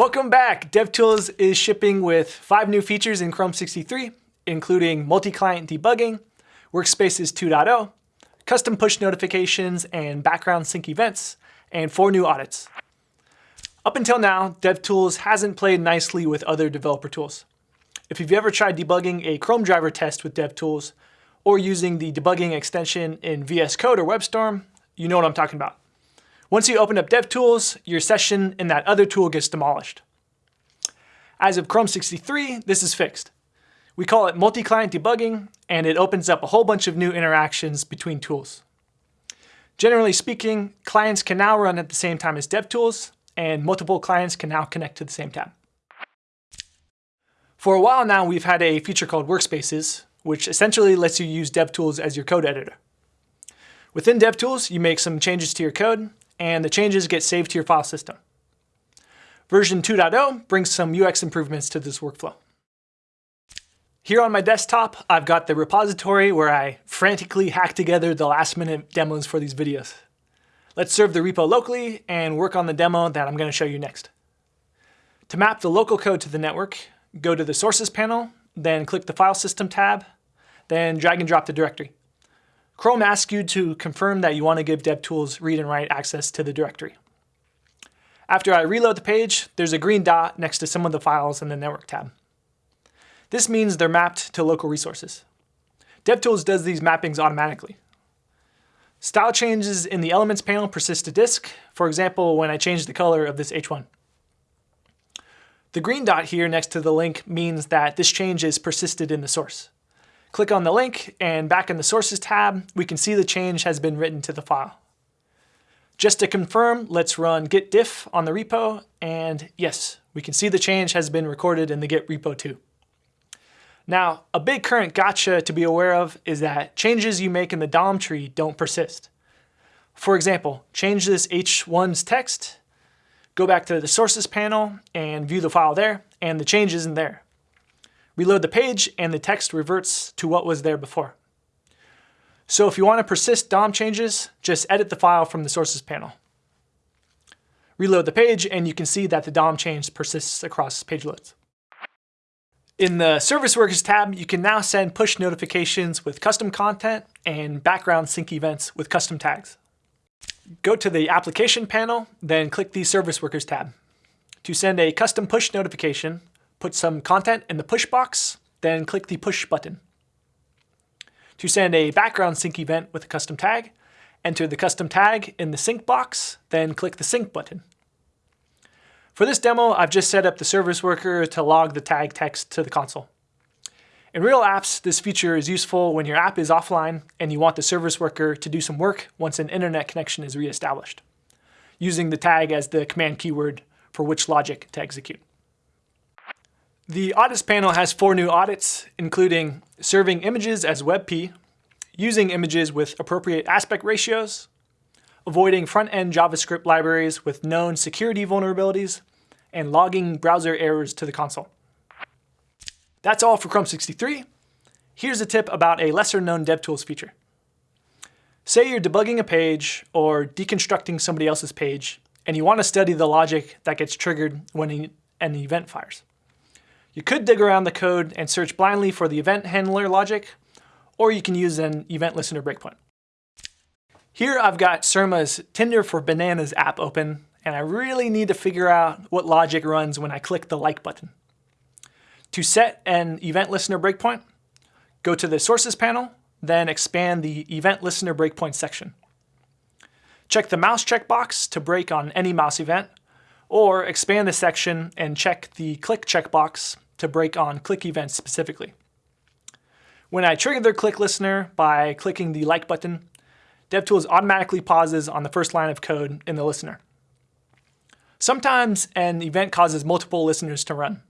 Welcome back. DevTools is shipping with five new features in Chrome 63, including multi-client debugging, Workspaces 2.0, custom push notifications and background sync events, and four new audits. Up until now, DevTools hasn't played nicely with other developer tools. If you've ever tried debugging a Chrome driver test with DevTools, or using the debugging extension in VS Code or WebStorm, you know what I'm talking about. Once you open up DevTools, your session in that other tool gets demolished. As of Chrome 63, this is fixed. We call it multi-client debugging, and it opens up a whole bunch of new interactions between tools. Generally speaking, clients can now run at the same time as DevTools, and multiple clients can now connect to the same tab. For a while now, we've had a feature called Workspaces, which essentially lets you use DevTools as your code editor. Within DevTools, you make some changes to your code, and the changes get saved to your file system. Version 2.0 brings some UX improvements to this workflow. Here on my desktop, I've got the repository where I frantically hack together the last minute demos for these videos. Let's serve the repo locally and work on the demo that I'm going to show you next. To map the local code to the network, go to the Sources panel, then click the File System tab, then drag and drop the directory. Chrome asks you to confirm that you want to give DevTools read and write access to the directory. After I reload the page, there's a green dot next to some of the files in the Network tab. This means they're mapped to local resources. DevTools does these mappings automatically. Style changes in the Elements panel persist to disk, for example, when I change the color of this H1. The green dot here next to the link means that this change is persisted in the source. Click on the link and back in the Sources tab, we can see the change has been written to the file. Just to confirm, let's run git diff on the repo, and yes, we can see the change has been recorded in the git repo too. Now, a big current gotcha to be aware of is that changes you make in the DOM tree don't persist. For example, change this H1's text, go back to the sources panel and view the file there, and the change isn't there. Reload the page and the text reverts to what was there before. So if you want to persist DOM changes, just edit the file from the sources panel. Reload the page and you can see that the DOM change persists across page loads. In the Service Workers tab, you can now send push notifications with custom content and background sync events with custom tags. Go to the Application panel, then click the Service Workers tab. To send a custom push notification, put some content in the push box, then click the push button. To send a background sync event with a custom tag, enter the custom tag in the sync box, then click the sync button. For this demo, I've just set up the service worker to log the tag text to the console. In real apps, this feature is useful when your app is offline and you want the service worker to do some work once an internet connection is reestablished, using the tag as the command keyword for which logic to execute. The audits panel has four new audits, including serving images as WebP, using images with appropriate aspect ratios, avoiding front-end JavaScript libraries with known security vulnerabilities, and logging browser errors to the console. That's all for Chrome 63. Here's a tip about a lesser-known DevTools feature. Say you're debugging a page or deconstructing somebody else's page, and you want to study the logic that gets triggered when an event fires. You could dig around the code and search blindly for the event handler logic, or you can use an event listener breakpoint. Here I've got Surma's Tinder for Bananas app open, and I really need to figure out what logic runs when I click the like button. To set an event listener breakpoint, go to the sources panel, then expand the event listener breakpoint section. Check the mouse checkbox to break on any mouse event, or expand the section and check the click checkbox to break on click events specifically. When I trigger the click listener by clicking the like button, DevTools automatically pauses on the first line of code in the listener. Sometimes an event causes multiple listeners to run.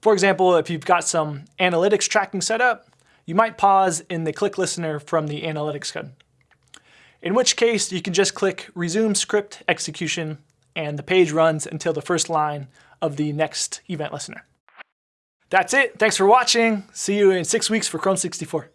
For example, if you've got some analytics tracking set up, you might pause in the click listener from the analytics code. In which case, you can just click resume script execution and the page runs until the first line of the next event listener. That's it. Thanks for watching. See you in six weeks for Chrome 64.